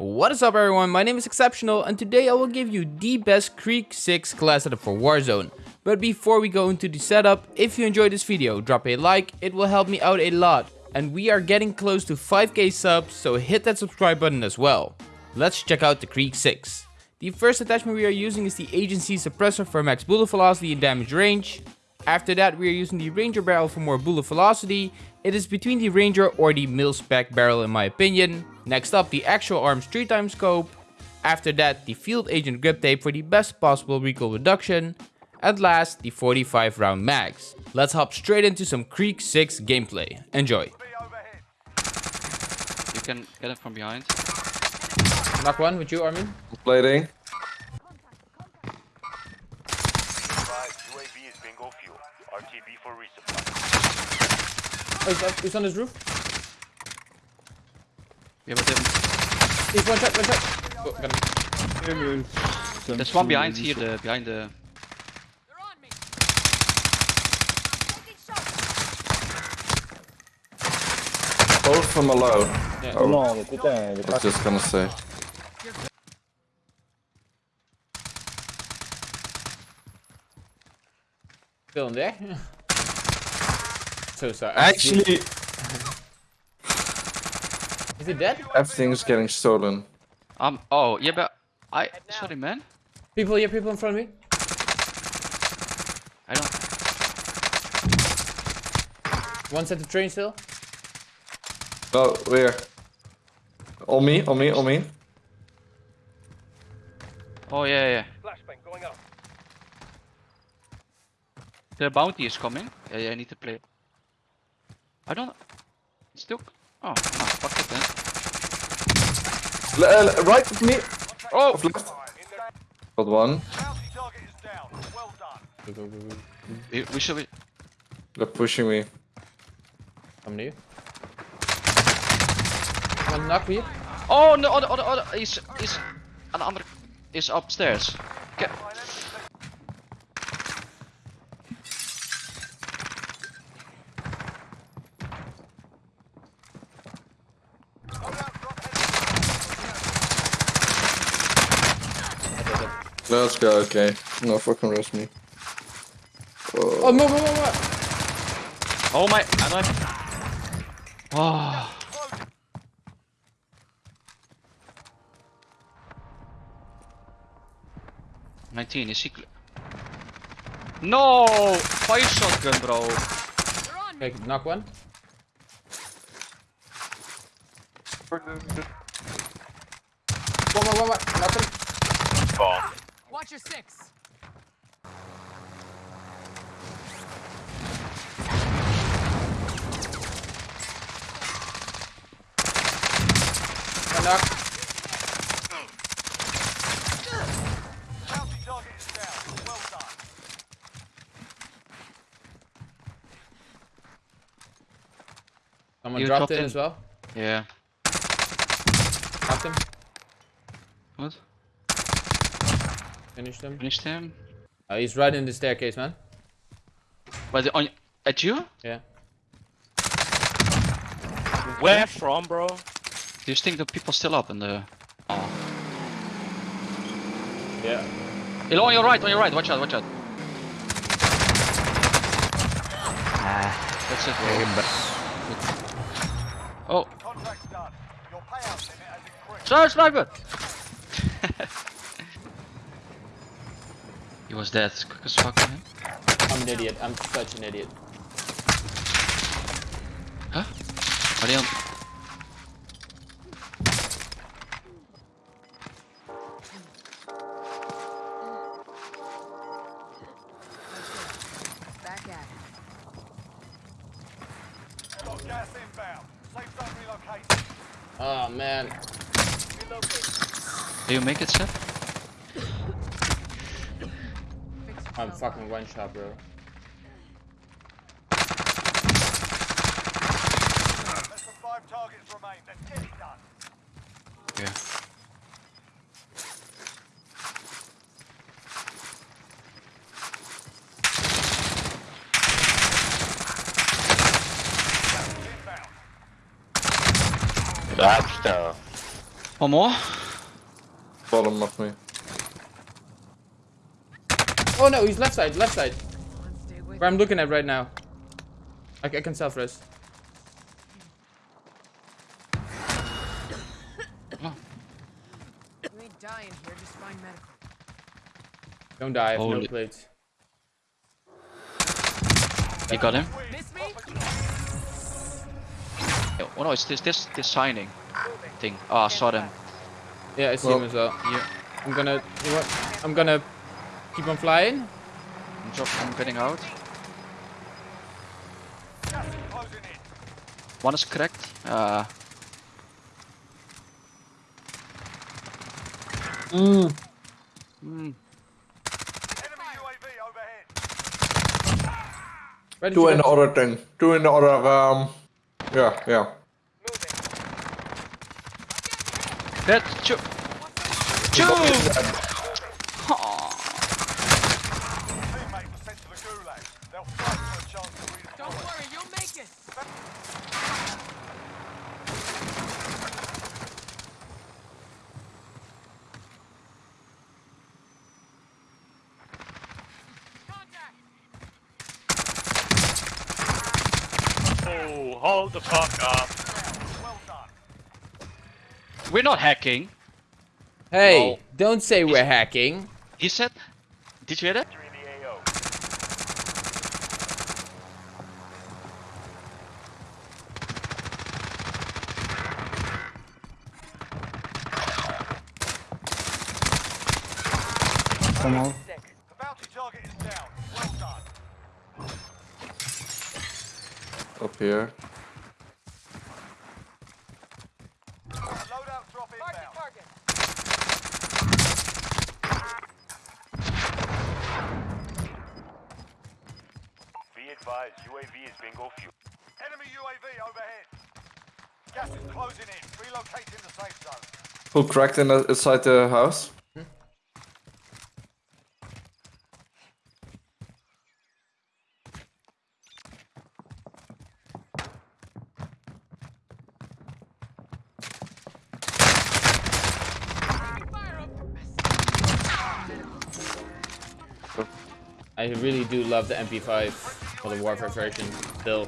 What is up everyone, my name is Exceptional and today I will give you the best Krig 6 class setup for Warzone. But before we go into the setup, if you enjoyed this video, drop a like, it will help me out a lot. And we are getting close to 5k subs, so hit that subscribe button as well. Let's check out the Krig 6. The first attachment we are using is the Agency Suppressor for max bullet velocity and damage range. After that we are using the Ranger barrel for more bullet velocity. It is between the Ranger or the mil-spec barrel in my opinion. Next up the Axial Arms 3 times scope. After that the Field Agent grip tape for the best possible recoil reduction. And last the 45 round mags. Let's hop straight into some Krig 6 gameplay. Enjoy. You can get it from behind. Knock one with you Armin. Plating. UAV is bingo fuel. RTB for resupply. Oh, he's, up, he's on his roof. Yeah, but then He's one shot, one shot. Oh, got him. there's one behind here, the behind the. Both from alone. Yeah. Oh, est I was just gonna say. Still in there. so sorry. Actually, Is he dead? everything's getting stolen. Um. Oh, yeah, but I. Sorry, man. People yeah, people in front of me. I don't. One's at the train still. Oh, where? On me, on me, on me. Oh yeah, yeah. Flashbang going up. The bounty is coming. Yeah, yeah. I need to play. I don't. Still. Oh, no, fuck it then. L uh, right of me. Oh. Left. Got one. Target is down. Well go. We, we should be. They're pushing me. Come to you. One knock for you. Oh no! Other, other, other. He's he's an under. Is upstairs. Get. Let's go, okay. No fucking rush me. Oh, Oh, move, move, move, move. Oh my. I don't. Oh. Nineteen. Is he? cl- No! Fire shotgun, bro. Okay, knock one. One more, one more. Knock him. Watch your six. One knock. Bounty target is down. Well done. Someone You dropped dropped in in. as well. Yeah. Knocked him. What? Finished him. Finished him. Oh, uh, he's right in the staircase, man. But the- on at you? Yeah. Where from, bro? Do you think the people still up in the? Oh. Yeah. Hello, on your right, on your right. Watch out, watch out. That's it. Bro. Oh, Contract's done. Your payout limit has increased. sniper. He was dead. Quick as fuck, man. I'm an idiot. I'm such an idiot. Huh? Are they on? Back at it. Got gas inbound. Safe zone relocated. Oh man. Do you make it, Seth? I'm yourself fucking one shot, bro. Less than five targets remain. Let's get it done. Yeah. Inbound. That's tough. One more. Bottom of me. Oh no, he's left side, left side. Come on, stay with Where I'm looking at right now. I, I can self res. You ain't dying here, just find medical. Don't die, I have no plates. You got him. Miss me? Oh no, it's this this this signing thing. Oh, I saw them. Yeah, I see Well- him as well. Yeah. I'm gonna, you know what? I'm gonna keep on flying. I'm, drop, I'm getting out. Gas is closing in. One is cracked. Uh, Mm. mm, Enemy UAV overhead. Two in the other thing. Two in the other, um... Yeah, yeah. that two. Two. Teammate was sent to the gulag. They'll fight for a chance to redeploy. Don't worry, you'll make it. Contact! Oh, hold the fuck up. Well done. We're not hacking. Hey, Oh. don't say we're hacking. He said. Did you hear that? You're in the AO. The bounty target is down. Well done. Up here. Loadout drop Mark inbound. the target. Be advised, UAV is bingo fuel. Enemy UAV overhead. Gas is closing in. Relocating the safe zone. Who cracked in the, inside the house? I really do love the MP5 for the Warfare version still.